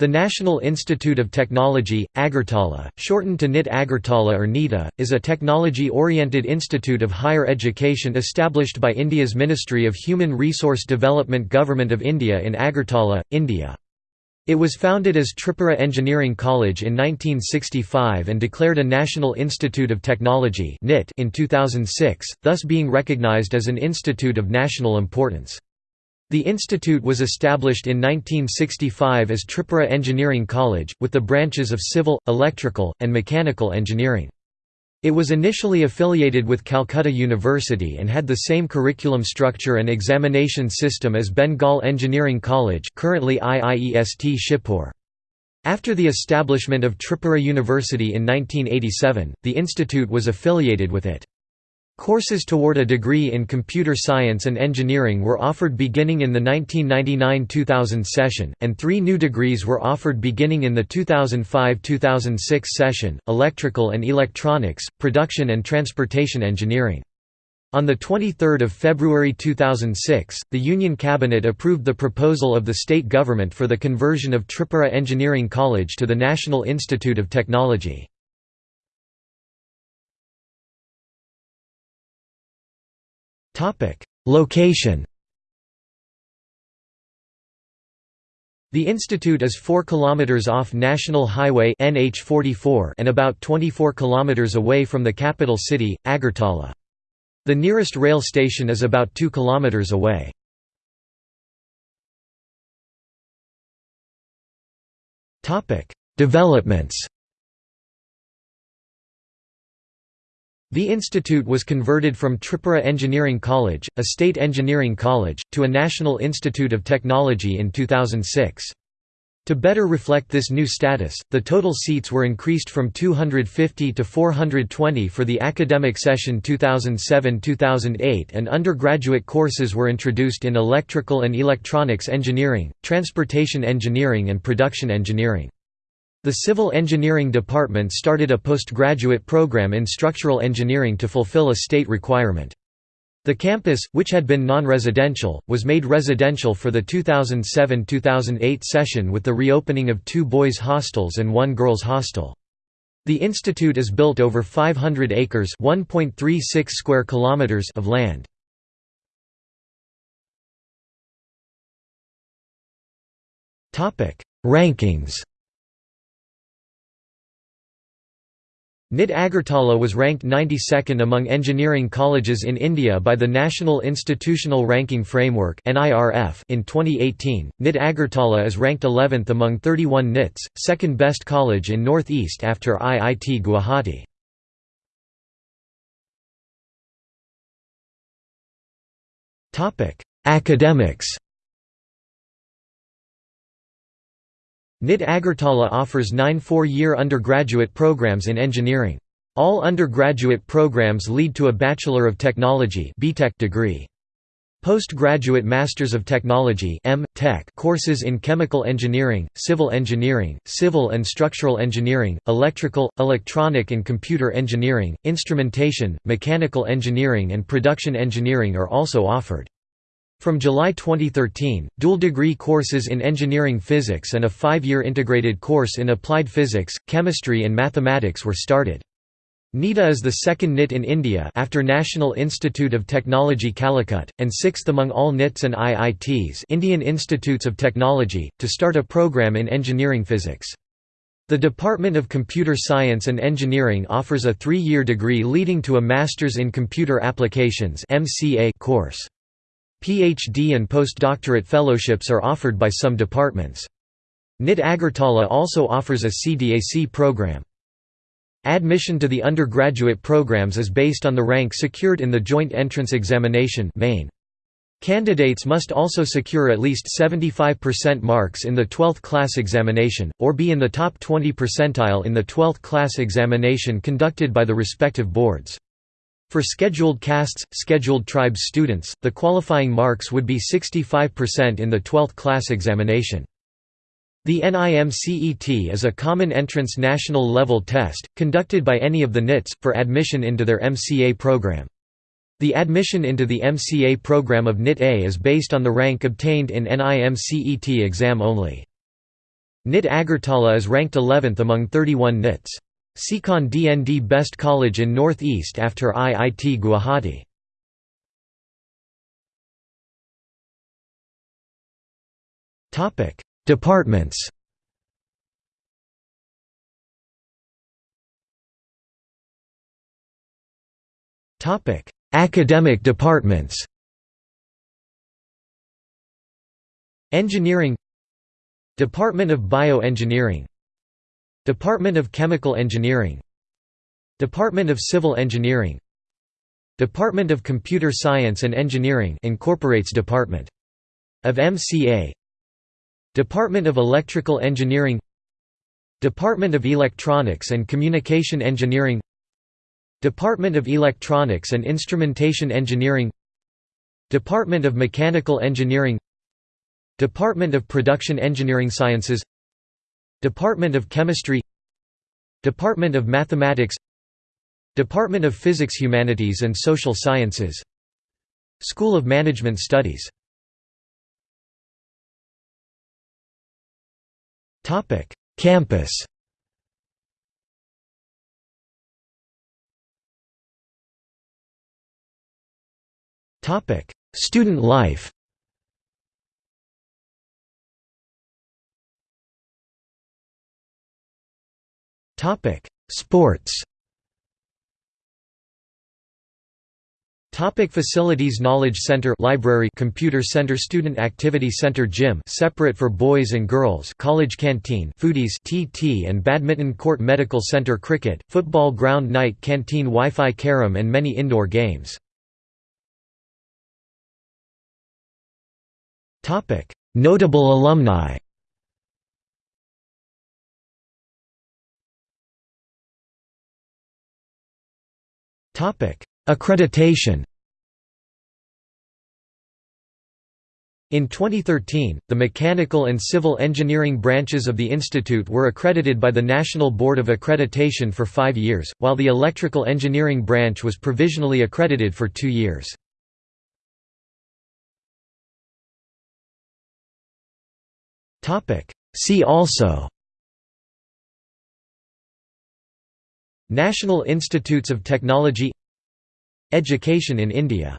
The National Institute of Technology, Agartala, shortened to NIT Agartala or NITA, is a technology-oriented institute of higher education established by India's Ministry of Human Resource Development Government of India in Agartala, India. It was founded as Tripura Engineering College in 1965 and declared a National Institute of Technology in 2006, thus being recognized as an institute of national importance. The institute was established in 1965 as Tripura Engineering College, with the branches of civil, electrical, and mechanical engineering. It was initially affiliated with Calcutta University and had the same curriculum structure and examination system as Bengal Engineering College currently IIEST Shibpur. After the establishment of Tripura University in 1987, the institute was affiliated with it. Courses toward a degree in computer science and engineering were offered beginning in the 1999–2000 session, and three new degrees were offered beginning in the 2005–2006 session, electrical and electronics, production and transportation engineering. On 23 February 2006, the Union Cabinet approved the proposal of the state government for the conversion of Tripura Engineering College to the National Institute of Technology. Location The institute is 4 km off National Highway NH44 and about 24 km away from the capital city, Agartala. The nearest rail station is about 2 km away. Developments The institute was converted from Tripura Engineering College, a state engineering college, to a National Institute of Technology in 2006. To better reflect this new status, the total seats were increased from 250 to 420 for the academic session 2007–2008 and undergraduate courses were introduced in electrical and electronics engineering, transportation engineering and production engineering. The Civil Engineering Department started a postgraduate program in structural engineering to fulfill a state requirement. The campus, which had been non-residential, was made residential for the 2007–2008 session with the reopening of two boys' hostels and one girls' hostel. The institute is built over 500 acres (1.36 square kilometers) of land. Topic: Rankings. NIT Agartala was ranked 92nd among engineering colleges in India by the National Institutional Ranking Framework in 2018. NIT Agartala is ranked 11th among 31 NITs, second best college in North East after IIT Guwahati. Academics NIT Agartala offers nine four-year undergraduate programs in engineering. All undergraduate programs lead to a Bachelor of Technology degree. Postgraduate Masters of Technology. Courses in chemical engineering, civil engineering, civil and structural engineering, electrical, electronic and computer engineering, instrumentation, mechanical engineering and production engineering are also offered. From July 2013, dual-degree courses in engineering physics and a five-year integrated course in applied physics, chemistry and mathematics were started. NITA is the second NIT in India after National Institute of Technology Calicut, and sixth among all NITs and IITs Indian Institutes of Technology, to start a program in engineering physics. The Department of Computer Science and Engineering offers a three-year degree leading to a Masters in Computer Applications course. PhD and postdoctorate fellowships are offered by some departments. NIT Agartala also offers a CDAC program. Admission to the undergraduate programs is based on the rank secured in the Joint Entrance Examination main. Candidates must also secure at least 75% marks in the 12th class examination, or be in the top 20 percentile in the 12th class examination conducted by the respective boards. For scheduled castes, scheduled tribes students, the qualifying marks would be 65% in the 12th class examination. The NIMCET is a common entrance national level test, conducted by any of the NITs, for admission into their MCA program. The admission into the MCA program of NIT A is based on the rank obtained in NIMCET exam only. NIT Agartala is ranked 11th among 31 NITs. Sikhan DND Best College in Northeast after IIT Guwahati. Departments. Academic departments. Engineering. Department of Bioengineering Department of Chemical Engineering. Department of Civil Engineering. Department of Computer Science and Engineering incorporates Department of MCA Department of Electrical Engineering. Department of Electronics and Communication Engineering. Department of Electronics and Instrumentation Engineering. Department of Mechanical Engineering. Department of Production Engineering Sciences Department of Chemistry Department of Mathematics Department of Physics Humanities and Social Sciences School of Management Studies. Campus. Student life Sports. Topic facilities Knowledge Center Library Computer Center Student Activity Center Gym separate for boys and girls College Canteen Foodies TT and Badminton Court Medical Center Cricket, Football Ground Night Canteen Wi-Fi Carom and many indoor games. Notable alumni Accreditation In 2013, the mechanical and civil engineering branches of the institute were accredited by the National Board of Accreditation for five years, while the electrical engineering branch was provisionally accredited for two years. See also National Institutes of Technology Education in India